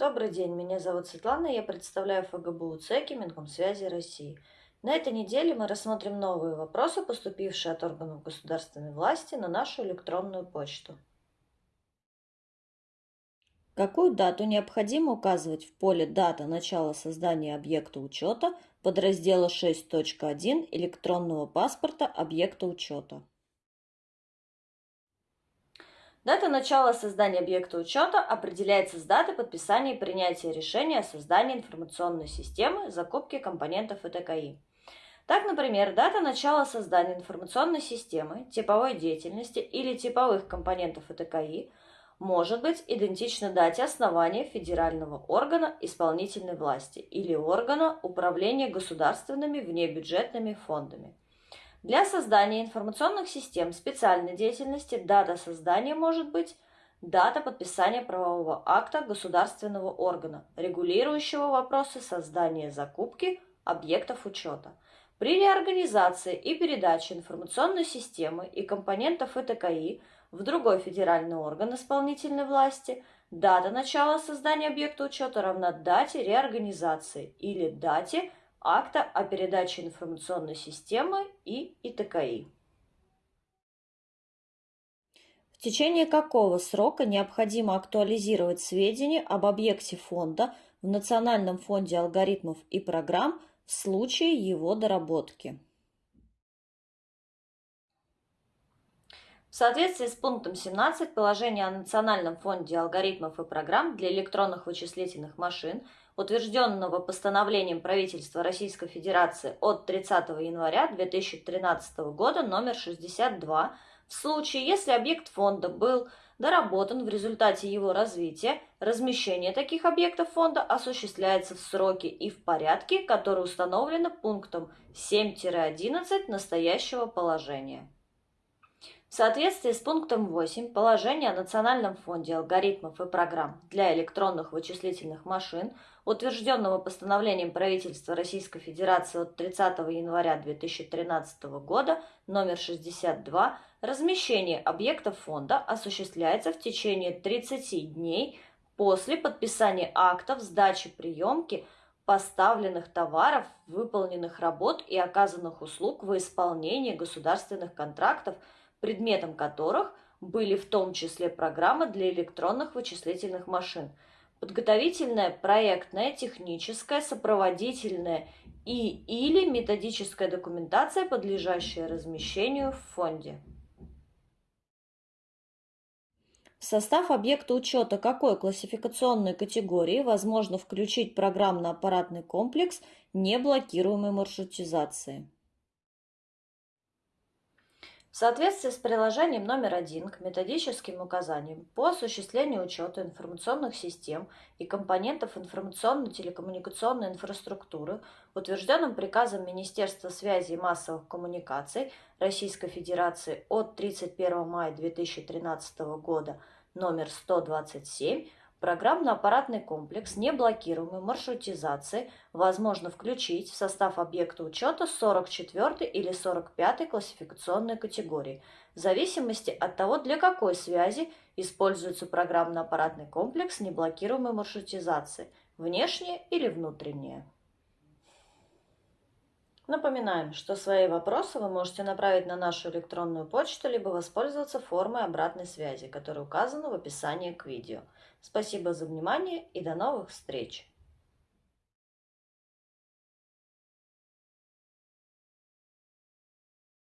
Добрый день, меня зовут Светлана, я представляю ФГБУ ЦЕКИ Минкомсвязи России. На этой неделе мы рассмотрим новые вопросы, поступившие от органов государственной власти на нашу электронную почту. Какую дату необходимо указывать в поле «Дата начала создания объекта учета» подраздела 6.1 электронного паспорта объекта учета? Дата начала создания объекта учета определяется с даты подписания и принятия решения о создании информационной системы закупки компонентов ИТКИ. Так, например, дата начала создания информационной системы, типовой деятельности или типовых компонентов ИТКИ может быть идентична дате основания федерального органа исполнительной власти или органа управления государственными внебюджетными фондами. Для создания информационных систем специальной деятельности дата создания может быть дата подписания правового акта государственного органа, регулирующего вопросы создания закупки объектов учета. При реорганизации и передаче информационной системы и компонентов ИТКИ в другой федеральный орган исполнительной власти дата начала создания объекта учета равна дате реорганизации или дате акта о передаче информационной системы и ИТКИ. В течение какого срока необходимо актуализировать сведения об объекте фонда в Национальном фонде алгоритмов и программ в случае его доработки? В соответствии с пунктом 17 положения о Национальном фонде алгоритмов и программ для электронных вычислительных машин – утвержденного постановлением правительства Российской Федерации от 30 января 2013 года номер 62 в случае, если объект фонда был доработан в результате его развития, размещение таких объектов фонда осуществляется в сроки и в порядке, которые установлены пунктом 7-11 настоящего положения. В соответствии с пунктом 8 положения о Национальном фонде алгоритмов и программ для электронных вычислительных машин, утвержденного постановлением правительства Российской Федерации от 30 января 2013 года номер 62, размещение объектов фонда осуществляется в течение 30 дней после подписания актов сдачи приемки поставленных товаров, выполненных работ и оказанных услуг во исполнении государственных контрактов – предметом которых были в том числе программы для электронных вычислительных машин, подготовительная, проектная, техническая, сопроводительная и или методическая документация, подлежащая размещению в фонде. В состав объекта учета какой классификационной категории возможно включить программно-аппаратный комплекс неблокируемой маршрутизации? В соответствии с приложением номер один к методическим указаниям по осуществлению учета информационных систем и компонентов информационно-телекоммуникационной инфраструктуры, утвержденным приказом Министерства связи и массовых коммуникаций Российской Федерации от 31 мая 2013 года номер 127, Программно-аппаратный комплекс неблокируемой маршрутизации возможно включить в состав объекта учета 44 или 45 классификационной категории, в зависимости от того, для какой связи используется программно-аппаратный комплекс неблокируемой маршрутизации, внешнее или внутреннее. Напоминаем, что свои вопросы вы можете направить на нашу электронную почту, либо воспользоваться формой обратной связи, которая указана в описании к видео. Спасибо за внимание и до новых встреч!